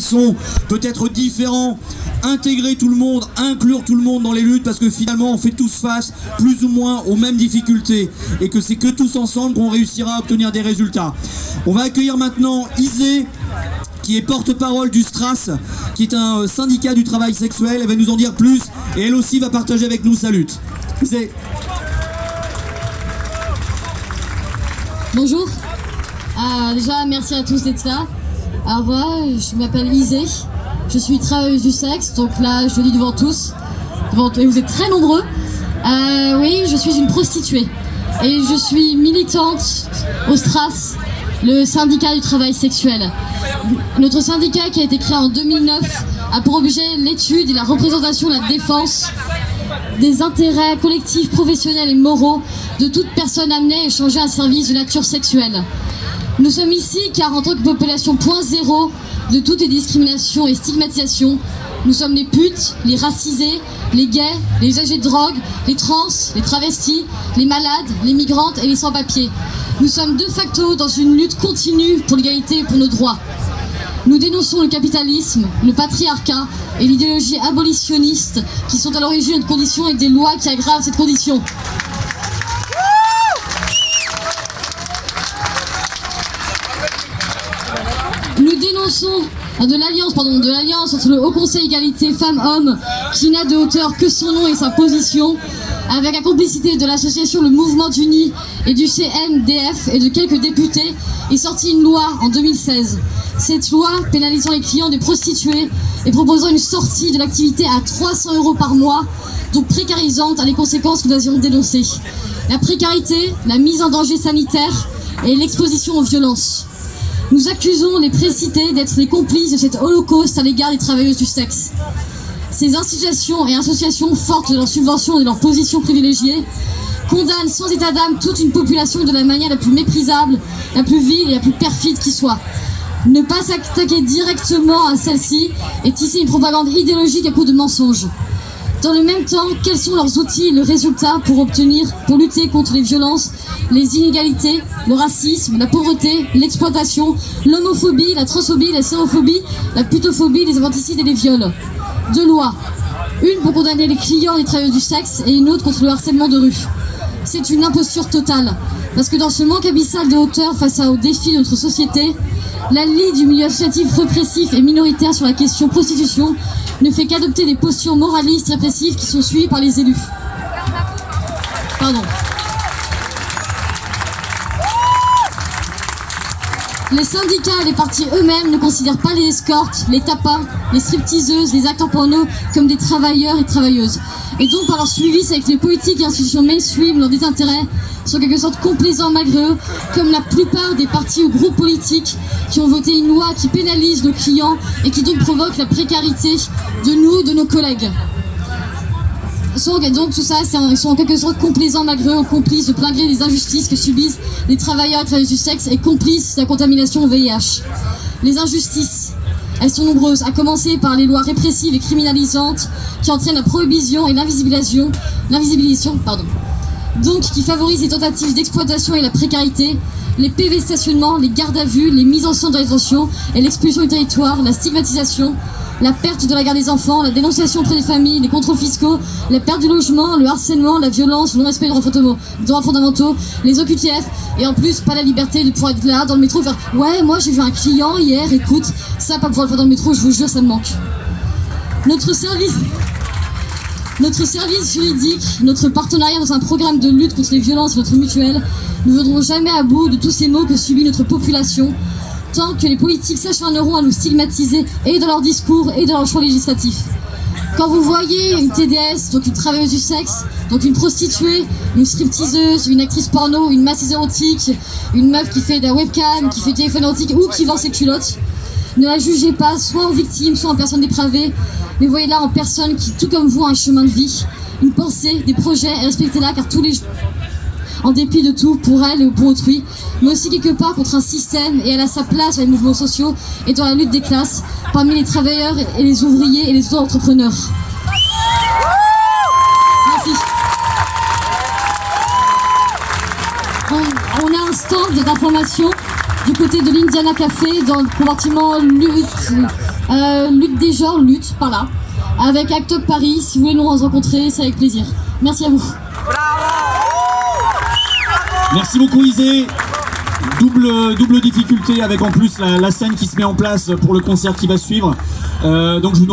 sont peut-être différents, intégrer tout le monde, inclure tout le monde dans les luttes parce que finalement on fait tous face plus ou moins aux mêmes difficultés et que c'est que tous ensemble qu'on réussira à obtenir des résultats. On va accueillir maintenant Isée qui est porte-parole du STRAS, qui est un syndicat du travail sexuel. Elle va nous en dire plus et elle aussi va partager avec nous sa lutte. Isée. Bonjour. Euh, déjà, merci à tous d'être là. Au revoir, je m'appelle Isée. Je suis travailleuse du sexe, donc là, je le dis devant tous. Devant, et vous êtes très nombreux. Euh, oui, je suis une prostituée. Et je suis militante au STRAS, le syndicat du travail sexuel. Notre syndicat, qui a été créé en 2009, a pour objet l'étude et la représentation, la défense des intérêts collectifs, professionnels et moraux de toute personne amenée à échanger un service de nature sexuelle. Nous sommes ici car en tant que population point zéro de toutes les discriminations et stigmatisations, nous sommes les putes, les racisés, les gays, les usagers de drogue, les trans, les travestis, les malades, les migrantes et les sans-papiers. Nous sommes de facto dans une lutte continue pour l'égalité et pour nos droits. Nous dénonçons le capitalisme, le patriarcat et l'idéologie abolitionniste qui sont à l'origine de conditions et des lois qui aggravent cette condition. Dénonçons de l'alliance entre le Haut Conseil égalité femmes-hommes qui n'a de hauteur que son nom et sa position avec la complicité de l'association Le Mouvement d'Uni et du CNDF et de quelques députés est sortie une loi en 2016. Cette loi pénalisant les clients des prostituées et proposant une sortie de l'activité à 300 euros par mois, donc précarisante à les conséquences que nous avions dénoncées. La précarité, la mise en danger sanitaire et l'exposition aux violences. Nous accusons les précités d'être les complices de cet holocauste à l'égard des travailleuses du sexe. Ces institutions et associations, fortes de leurs subventions et de leurs positions privilégiées, condamnent sans état d'âme toute une population de la manière la plus méprisable, la plus vile et la plus perfide qui soit. Ne pas s'attaquer directement à celle-ci et tisser une propagande idéologique à coups de mensonges. Dans le même temps, quels sont leurs outils et le résultat pour obtenir, pour lutter contre les violences, les inégalités, le racisme, la pauvreté, l'exploitation, l'homophobie, la transphobie, la xénophobie, la putophobie, les infanticides et les viols Deux lois. Une pour condamner les clients et les travailleurs du sexe et une autre contre le harcèlement de rue. C'est une imposture totale. Parce que dans ce manque abyssal de hauteur face aux défis de notre société, la Ligue du milieu associatif répressif et minoritaire sur la question prostitution ne fait qu'adopter des postures moralistes répressives qui sont suivies par les élus. Pardon. Les syndicats et les partis eux-mêmes ne considèrent pas les escortes, les tapas, les stripteaseuses, les acteurs porno comme des travailleurs et travailleuses. Et donc par leur suivi, c'est avec les politiques et institutions mainstream, leurs désintérêts, sont quelque sorte complaisants malgré eux, comme la plupart des partis ou groupes politiques qui ont voté une loi qui pénalise nos clients et qui donc provoque la précarité de nous, de nos collègues. Donc tout ça, ils sont en quelque sorte complaisants malgré eux, complices de plein gré des injustices que subissent les travailleurs et travailleuses du sexe et complices de la contamination au VIH. Les injustices, elles sont nombreuses, à commencer par les lois répressives et criminalisantes qui entraînent la prohibition et l'invisibilisation. Donc qui favorisent les tentatives d'exploitation et la précarité, les PV stationnements, les gardes à vue, les mises en centre de rétention et l'expulsion du territoire, la stigmatisation, la perte de la garde des enfants, la dénonciation auprès des familles, les contrôles fiscaux, la perte du logement, le harcèlement, la violence, le non-respect des droits fondamentaux, les OQTF, et en plus, pas la liberté de pouvoir être là dans le métro faire « Ouais, moi j'ai vu un client hier, écoute, ça, pas pouvoir le faire dans le métro, je vous jure, ça me manque. » Notre service... Notre service juridique, notre partenariat dans un programme de lutte contre les violences notre mutuelle ne viendront jamais à bout de tous ces maux que subit notre population tant que les politiques s'acharneront à nous stigmatiser et dans leur discours et dans leur choix législatif. Quand vous voyez une TDS, donc une travailleuse du sexe, donc une prostituée, une stripteaseuse, une actrice porno, une masseuse érotique, une meuf qui fait de la webcam, qui fait téléphone érotique ou qui vend ses culottes, ne la jugez pas soit en victime, soit en personne dépravée, mais voyez-la en personne qui, tout comme vous, a un chemin de vie, une pensée, des projets, et respectez-la car tous les en dépit de tout, pour elle et pour autrui, mais aussi quelque part contre un système et elle a sa place dans les mouvements sociaux et dans la lutte des classes, parmi les travailleurs et les ouvriers et les auto-entrepreneurs. On, a un stand d'information du côté de l'Indiana Café dans le compartiment lutte Euh, lutte des genres, lutte, par là. Avec Act Up Paris, si vous voulez nous rencontrer, c'est avec plaisir. Merci à vous. Merci beaucoup Isée. Double, double difficulté avec en plus la, scène qui se met en place pour le concert qui va suivre. Euh, donc je vous